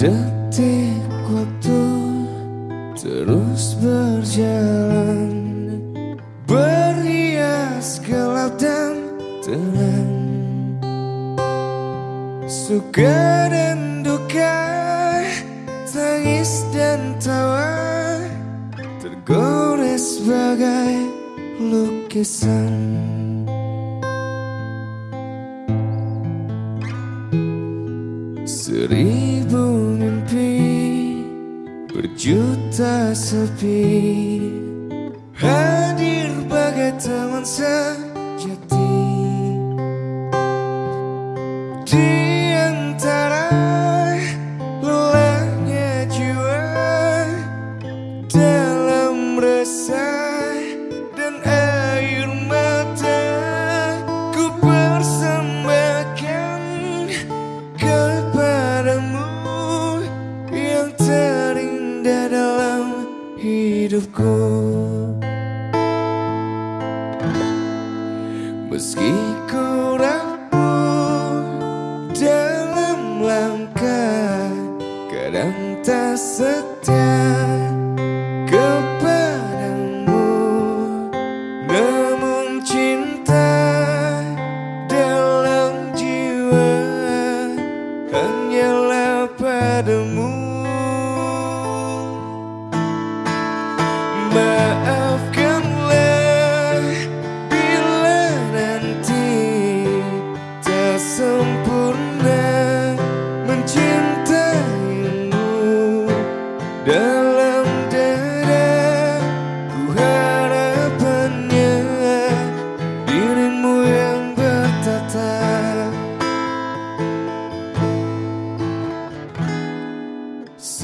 Detik waktu terus berjalan Berhias gelap dan terang Suka dan duka Tangis dan tawa Tergores sebagai lukisan. Sering juta sepi. hidupku. Meski ku rapuh dalam langkah Kadang tak setia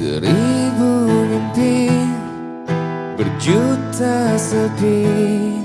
Seribu mimpi Berjuta sedih.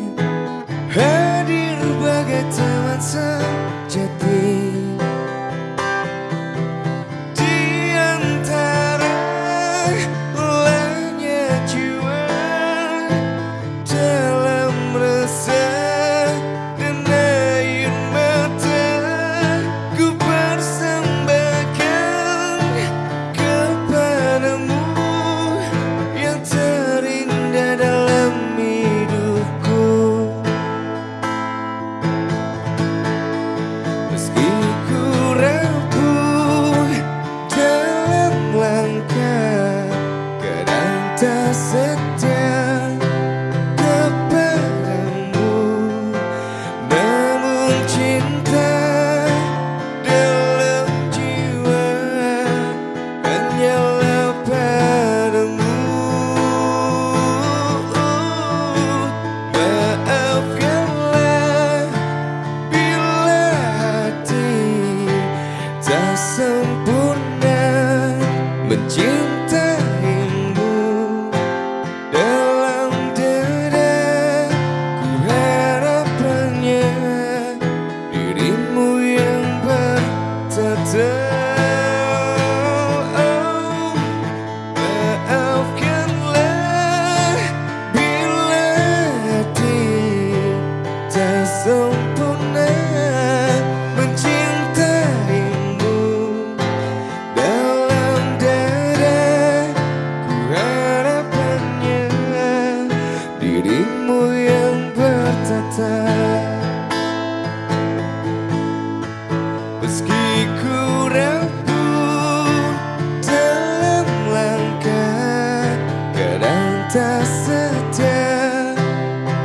setia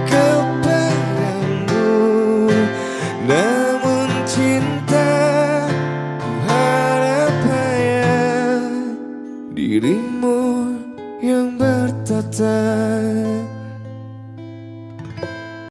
kepadamu Namun cinta harap hanya dirimu yang bertata.